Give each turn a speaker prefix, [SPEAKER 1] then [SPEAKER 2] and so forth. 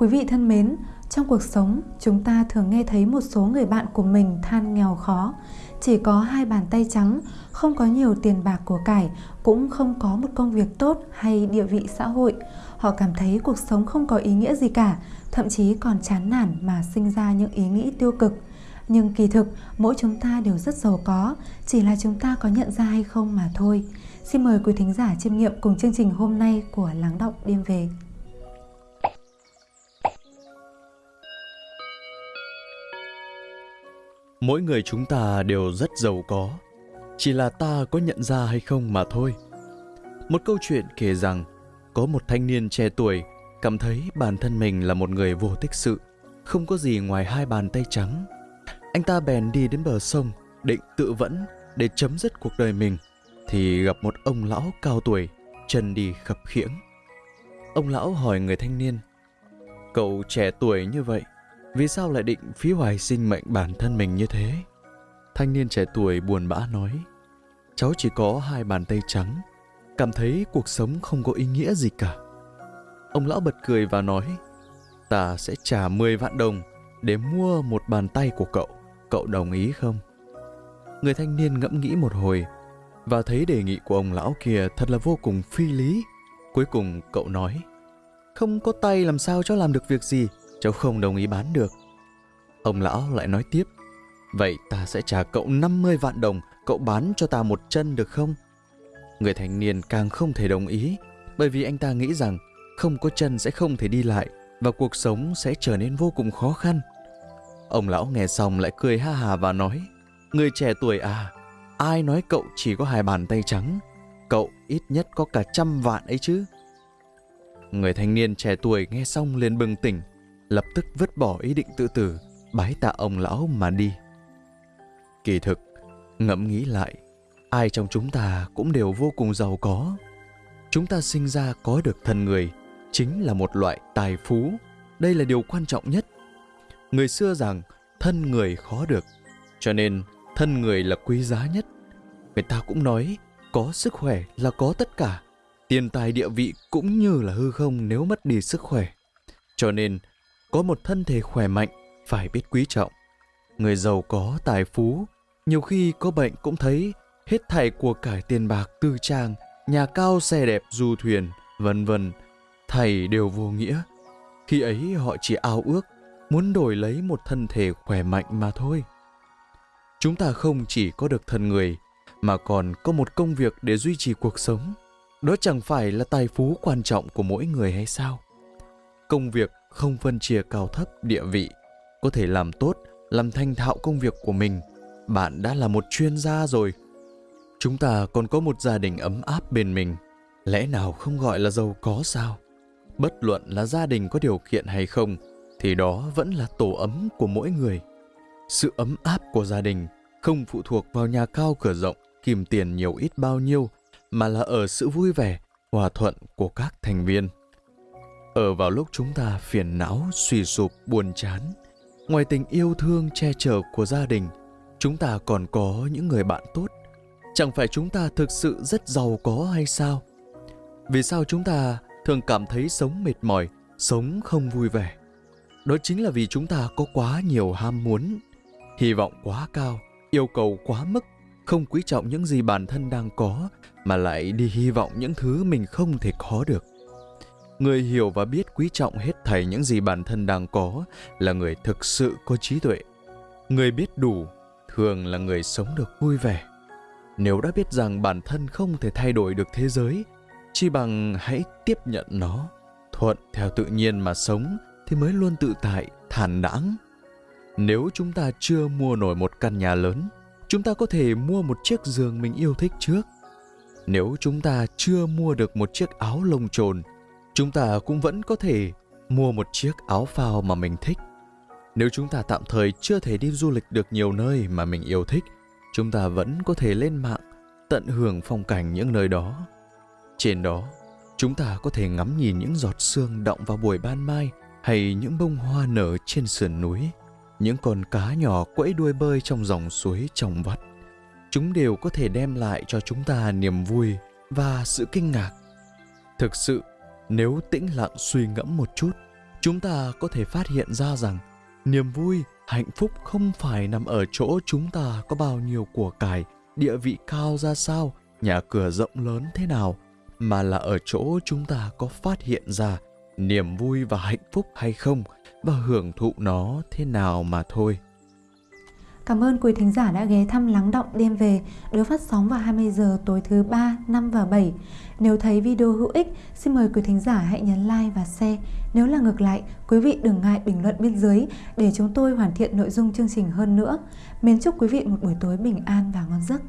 [SPEAKER 1] Quý vị thân mến, trong cuộc sống, chúng ta thường nghe thấy một số người bạn của mình than nghèo khó, chỉ có hai bàn tay trắng, không có nhiều tiền bạc của cải, cũng không có một công việc tốt hay địa vị xã hội. Họ cảm thấy cuộc sống không có ý nghĩa gì cả, thậm chí còn chán nản mà sinh ra những ý nghĩ tiêu cực. Nhưng kỳ thực, mỗi chúng ta đều rất giàu có, chỉ là chúng ta có nhận ra hay không mà thôi. Xin mời quý thính giả chiêm nghiệm cùng chương trình hôm nay của Lắng Động Đêm Về.
[SPEAKER 2] Mỗi người chúng ta đều rất giàu có, chỉ là ta có nhận ra hay không mà thôi. Một câu chuyện kể rằng có một thanh niên trẻ tuổi cảm thấy bản thân mình là một người vô tích sự, không có gì ngoài hai bàn tay trắng. Anh ta bèn đi đến bờ sông, định tự vẫn để chấm dứt cuộc đời mình, thì gặp một ông lão cao tuổi, chân đi khập khiễng. Ông lão hỏi người thanh niên, cậu trẻ tuổi như vậy, vì sao lại định phí hoài sinh mệnh bản thân mình như thế? Thanh niên trẻ tuổi buồn bã nói, cháu chỉ có hai bàn tay trắng, cảm thấy cuộc sống không có ý nghĩa gì cả. Ông lão bật cười và nói, ta sẽ trả 10 vạn đồng để mua một bàn tay của cậu, cậu đồng ý không? Người thanh niên ngẫm nghĩ một hồi và thấy đề nghị của ông lão kia thật là vô cùng phi lý. Cuối cùng cậu nói, không có tay làm sao cho làm được việc gì, cháu không đồng ý bán được. Ông lão lại nói tiếp, vậy ta sẽ trả cậu 50 vạn đồng, cậu bán cho ta một chân được không? Người thanh niên càng không thể đồng ý, bởi vì anh ta nghĩ rằng không có chân sẽ không thể đi lại và cuộc sống sẽ trở nên vô cùng khó khăn. Ông lão nghe xong lại cười ha hà và nói, người trẻ tuổi à, ai nói cậu chỉ có hai bàn tay trắng, cậu ít nhất có cả trăm vạn ấy chứ. Người thanh niên trẻ tuổi nghe xong liền bừng tỉnh, lập tức vứt bỏ ý định tự tử, bái tạ ông lão mà đi. Kỳ thực, ngẫm nghĩ lại, ai trong chúng ta cũng đều vô cùng giàu có. Chúng ta sinh ra có được thân người, chính là một loại tài phú. Đây là điều quan trọng nhất. Người xưa rằng thân người khó được, cho nên thân người là quý giá nhất. Người ta cũng nói có sức khỏe là có tất cả. Tiền tài địa vị cũng như là hư không nếu mất đi sức khỏe. Cho nên có một thân thể khỏe mạnh phải biết quý trọng. Người giàu có tài phú, nhiều khi có bệnh cũng thấy hết thảy của cải tiền bạc tư trang, nhà cao xe đẹp du thuyền, vân vân, thầy đều vô nghĩa. Khi ấy họ chỉ ao ước muốn đổi lấy một thân thể khỏe mạnh mà thôi. Chúng ta không chỉ có được thân người, mà còn có một công việc để duy trì cuộc sống. Đó chẳng phải là tài phú quan trọng của mỗi người hay sao? Công việc không phân chia cao thấp địa vị, có thể làm tốt, làm thành thạo công việc của mình, bạn đã là một chuyên gia rồi. Chúng ta còn có một gia đình ấm áp bên mình, lẽ nào không gọi là giàu có sao? Bất luận là gia đình có điều kiện hay không, thì đó vẫn là tổ ấm của mỗi người. Sự ấm áp của gia đình không phụ thuộc vào nhà cao cửa rộng, kìm tiền nhiều ít bao nhiêu, mà là ở sự vui vẻ, hòa thuận của các thành viên. Ở vào lúc chúng ta phiền não, suy sụp, buồn chán, ngoài tình yêu thương che chở của gia đình, chúng ta còn có những người bạn tốt. Chẳng phải chúng ta thực sự rất giàu có hay sao? Vì sao chúng ta thường cảm thấy sống mệt mỏi, sống không vui vẻ? Đó chính là vì chúng ta có quá nhiều ham muốn, hy vọng quá cao, yêu cầu quá mức, không quý trọng những gì bản thân đang có mà lại đi hy vọng những thứ mình không thể có được. Người hiểu và biết quý trọng hết thảy những gì bản thân đang có là người thực sự có trí tuệ. Người biết đủ thường là người sống được vui vẻ. Nếu đã biết rằng bản thân không thể thay đổi được thế giới, chỉ bằng hãy tiếp nhận nó, thuận theo tự nhiên mà sống thì mới luôn tự tại, thản đãng. Nếu chúng ta chưa mua nổi một căn nhà lớn, chúng ta có thể mua một chiếc giường mình yêu thích trước. Nếu chúng ta chưa mua được một chiếc áo lông trồn, chúng ta cũng vẫn có thể mua một chiếc áo phao mà mình thích. Nếu chúng ta tạm thời chưa thể đi du lịch được nhiều nơi mà mình yêu thích, chúng ta vẫn có thể lên mạng tận hưởng phong cảnh những nơi đó. Trên đó, chúng ta có thể ngắm nhìn những giọt sương động vào buổi ban mai hay những bông hoa nở trên sườn núi, những con cá nhỏ quẫy đuôi bơi trong dòng suối trong vắt. Chúng đều có thể đem lại cho chúng ta niềm vui và sự kinh ngạc. Thực sự, nếu tĩnh lặng suy ngẫm một chút, chúng ta có thể phát hiện ra rằng niềm vui hạnh phúc không phải nằm ở chỗ chúng ta có bao nhiêu của cải địa vị cao ra sao nhà cửa rộng lớn thế nào mà là ở chỗ chúng ta có phát hiện ra niềm vui và hạnh phúc hay không và hưởng thụ nó thế nào mà thôi.
[SPEAKER 1] Cảm ơn quý thính giả đã ghé thăm Lắng Động Đêm Về được phát sóng vào 20 giờ tối thứ 3, 5 và 7. Nếu thấy video hữu ích, xin mời quý thính giả hãy nhấn like và share. Nếu là ngược lại, quý vị đừng ngại bình luận bên dưới để chúng tôi hoàn thiện nội dung chương trình hơn nữa. Mến chúc quý vị một buổi tối bình an và ngon giấc.